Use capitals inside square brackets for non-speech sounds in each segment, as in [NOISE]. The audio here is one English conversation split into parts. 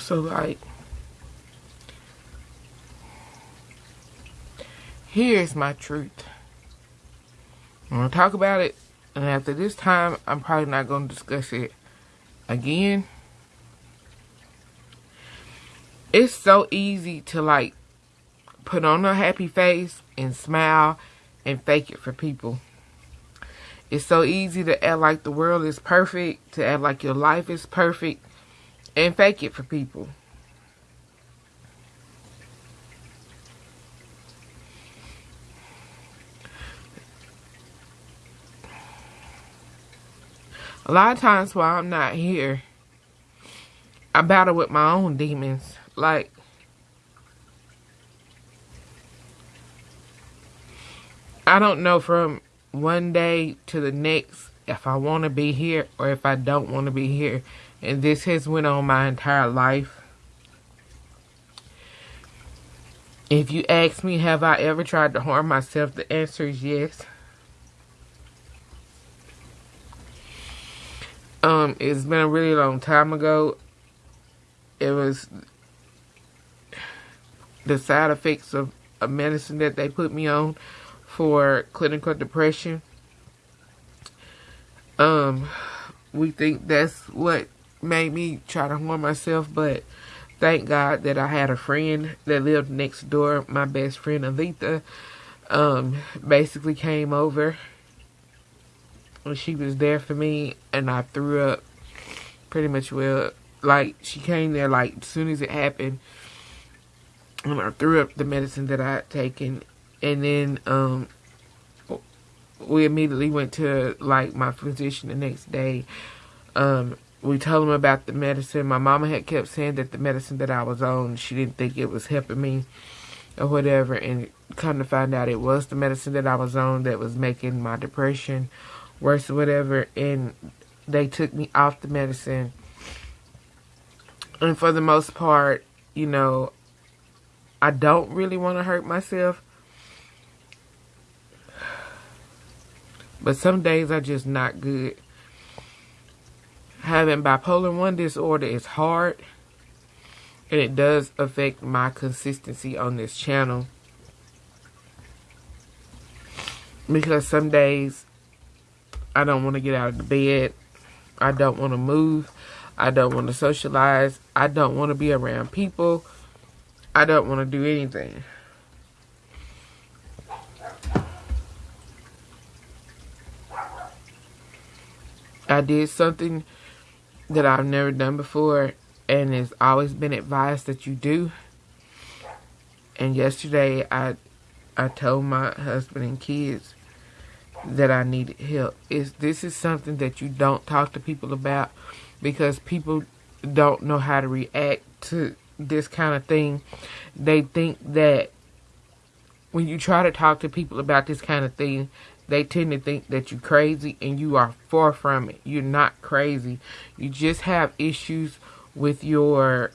So, like, here's my truth. I'm to talk about it, and after this time, I'm probably not to discuss it again. It's so easy to, like, put on a happy face and smile and fake it for people. It's so easy to act like the world is perfect, to act like your life is perfect, and fake it for people. A lot of times while I'm not here, I battle with my own demons. Like, I don't know from one day to the next if I want to be here or if I don't want to be here. And this has went on my entire life. If you ask me, have I ever tried to harm myself? The answer is yes. Um, it's been a really long time ago. It was the side effects of a medicine that they put me on for clinical depression. Um, we think that's what made me try to harm myself, but thank God that I had a friend that lived next door. My best friend, Alita, um, basically came over. When she was there for me and I threw up pretty much well. Like she came there like as soon as it happened and I threw up the medicine that I had taken. And then um we immediately went to like my physician the next day. Um we told him about the medicine. My mama had kept saying that the medicine that I was on she didn't think it was helping me or whatever and come to find out it was the medicine that I was on that was making my depression worse or whatever and they took me off the medicine. And for the most part you know I don't really want to hurt myself. But some days are just not good having bipolar 1 disorder is hard and it does affect my consistency on this channel because some days I don't want to get out of the bed. I don't want to move. I don't want to socialize. I don't want to be around people. I don't want to do anything. I did something that I've never done before and it's always been advised that you do. And yesterday I I told my husband and kids that I needed help. Is this is something that you don't talk to people about because people don't know how to react to this kind of thing. They think that when you try to talk to people about this kind of thing, they tend to think that you're crazy and you are far from it. You're not crazy. You just have issues with your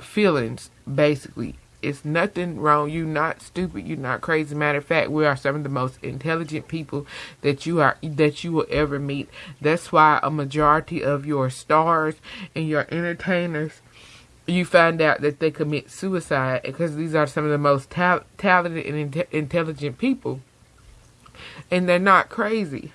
feelings, basically. It's nothing wrong. You're not stupid. You're not crazy. Matter of fact, we are some of the most intelligent people that you are that you will ever meet. That's why a majority of your stars and your entertainers you find out that they commit suicide because these are some of the most ta talented and in intelligent people. And they're not crazy.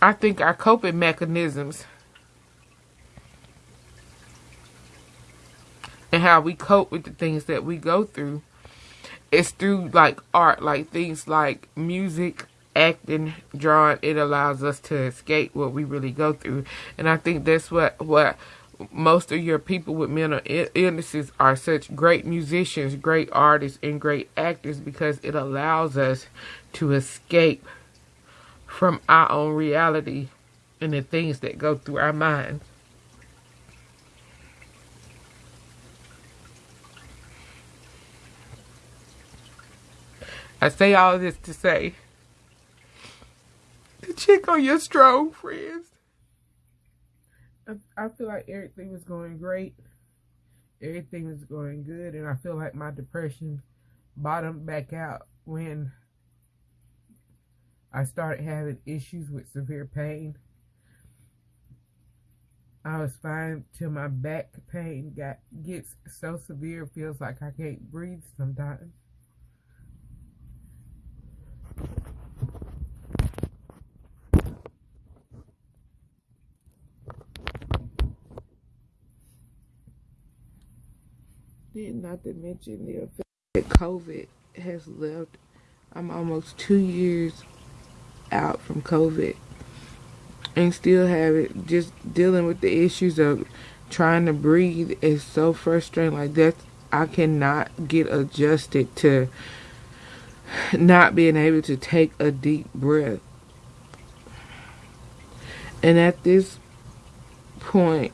I think our coping mechanisms and how we cope with the things that we go through is through like art, like things like music, acting, drawing. It allows us to escape what we really go through, and I think that's what what most of your people with mental illnesses are such great musicians, great artists, and great actors because it allows us to escape from our own reality and the things that go through our minds. I say all this to say, to check on your strong friends. I, feel like everything was going great. Everything was going good. And I feel like my depression bottomed back out when I started having issues with severe pain. I was fine till my back pain got gets so severe feels like I can't breathe sometimes. Then not to mention the effect that COVID has left. I'm almost two years out from COVID and still have it. Just dealing with the issues of trying to breathe is so frustrating. Like that, I cannot get adjusted to not being able to take a deep breath. And at this point,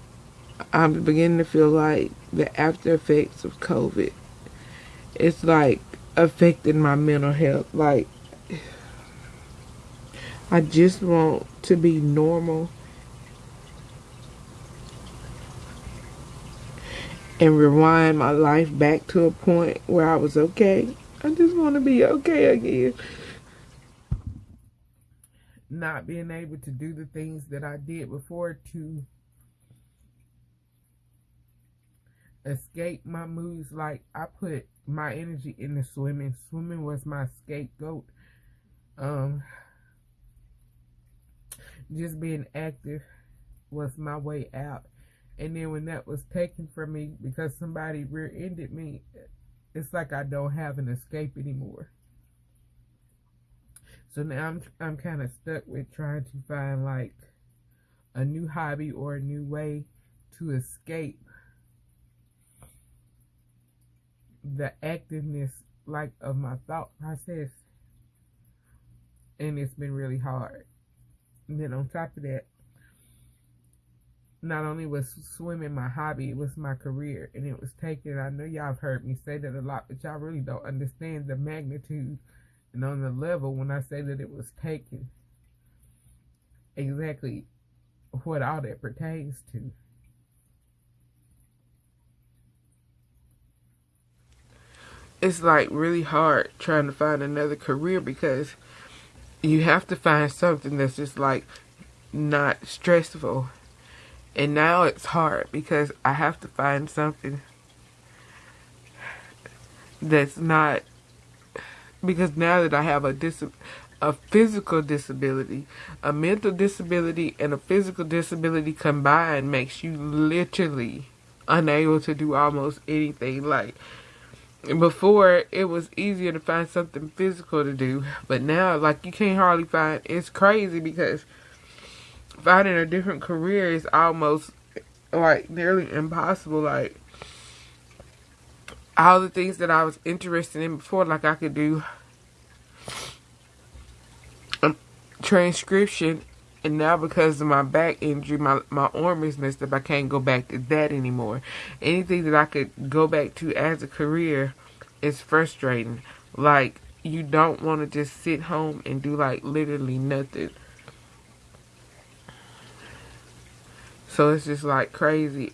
I'm beginning to feel like the after effects of COVID. It's like affecting my mental health. Like I just want to be normal and rewind my life back to a point where I was okay. I just want to be okay again. Not being able to do the things that I did before to escape my moods. Like I put my energy into swimming. Swimming was my scapegoat. Um, just being active was my way out. And then when that was taken from me because somebody rear-ended me, it's like I don't have an escape anymore. So now I'm I'm kind of stuck with trying to find like a new hobby or a new way to escape the activeness like of my thought process and it's been really hard and then on top of that, not only was swimming my hobby, it was my career, and it was taken. I know y'all have heard me say that a lot, but y'all really don't understand the magnitude and on the level when I say that it was taken. Exactly what all that pertains to. It's like really hard trying to find another career because you have to find something that's just like not stressful. And now it's hard because I have to find something that's not because now that I have a dis a physical disability, a mental disability and a physical disability combined makes you literally unable to do almost anything like before it was easier to find something physical to do. But now like you can't hardly find it's crazy because finding a different career is almost like nearly impossible. Like all the things that I was interested in before like I could do um, transcription and now because of my back injury, my, my arm is messed up. I can't go back to that anymore. Anything that I could go back to as a career is frustrating. Like, you don't want to just sit home and do like literally nothing. So it's just like crazy.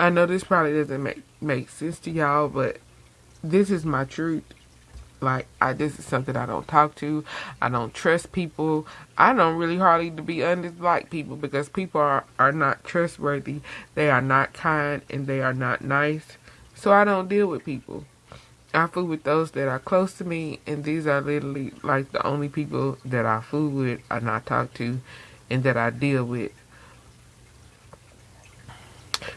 I know this probably doesn't make make sense to y'all, but this is my truth. Like I this is something I don't talk to. I don't trust people. I don't really hardly to be honest like people because people are, are not trustworthy. They are not kind and they are not nice. So I don't deal with people. I fool with those that are close to me and these are literally like the only people that I fool with, and I talk to and that I deal with.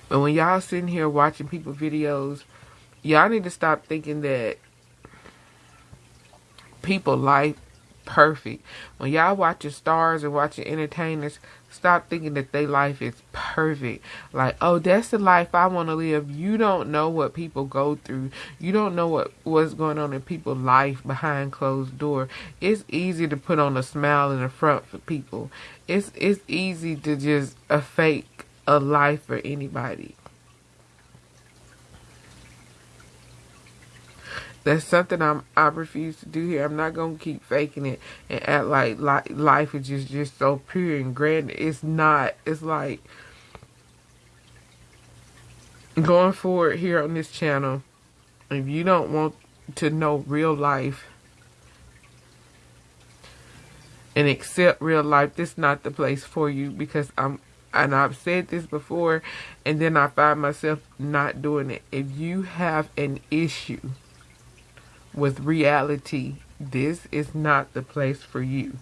But when y'all sitting here watching people videos, y'all need to stop thinking that people life perfect. When y'all watching stars and watching entertainers, stop thinking that their life is perfect. Like, oh, that's the life I want to live. You don't know what people go through. You don't know what what's going on in people's life behind closed door. It's easy to put on a smile in the front for people. It's it's easy to just a fake a life for anybody. That's something I'm I refuse to do here. I'm not gonna keep faking it and act like, like life is just just so pure and grand. It's not. It's like going forward here on this channel. If you don't want to know real life and accept real life, this is not the place for you because I'm and I've said this before, and then I find myself not doing it. If you have an issue with reality, this is not the place for you.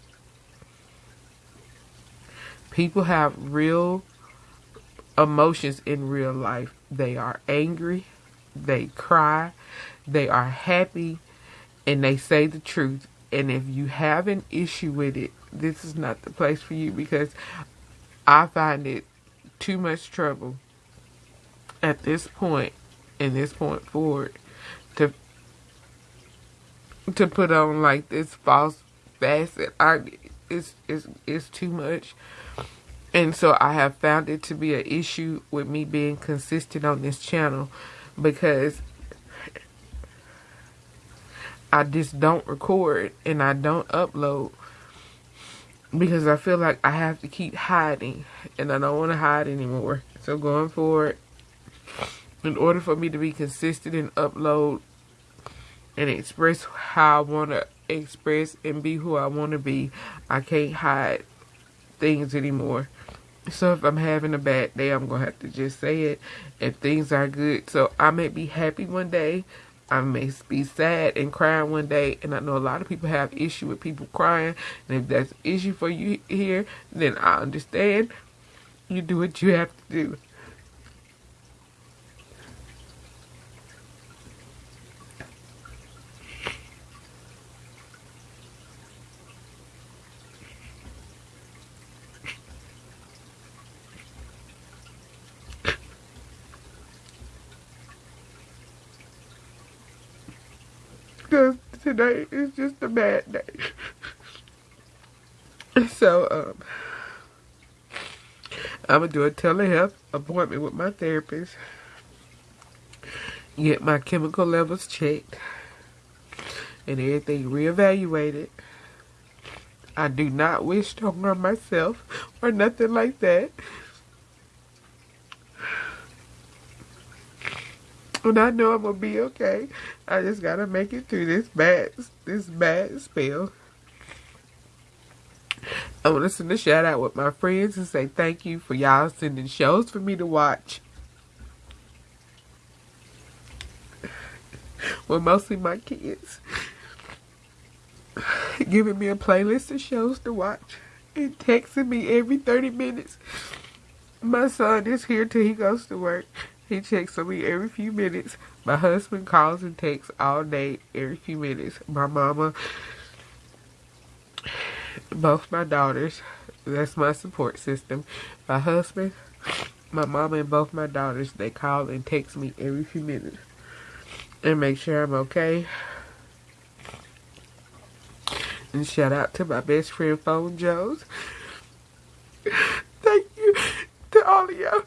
People have real emotions in real life. They are angry, they cry, they are happy, and they say the truth. And if you have an issue with it, this is not the place for you because I find it too much trouble at this point and this point forward to to put on like this false facet. I it's it's it's too much. And so I have found it to be an issue with me being consistent on this channel because I just don't record and I don't upload because I feel like I have to keep hiding and I don't want to hide anymore. So going forward, in order for me to be consistent and upload and express how I want to express and be who I want to be, I can't hide things anymore. So if I'm having a bad day, I'm going to have to just say it. If things are good, so I may be happy one day, I may be sad and crying one day, and I know a lot of people have issue with people crying. And if that's an issue for you here, then I understand. You do what you have to do. Because today is just a bad day. [LAUGHS] so, um, I'm going to do a telehealth appointment with my therapist. Get my chemical levels checked. And everything reevaluated. I do not wish to harm myself or nothing like that. And I know I'm gonna be okay. I just gotta make it through this bad this bad spell. I want to send a shout out with my friends and say thank you for y'all sending shows for me to watch. Well, mostly my kids. Giving me a playlist of shows to watch and texting me every 30 minutes. My son is here till he goes to work. He checks on me every few minutes. My husband calls and texts all day, every few minutes. My mama, both my daughters, that's my support system. My husband, my mama, and both my daughters, they call and text me every few minutes and make sure I'm okay. And shout out to my best friend, Phone Joes. [LAUGHS] Thank you to all of y'all.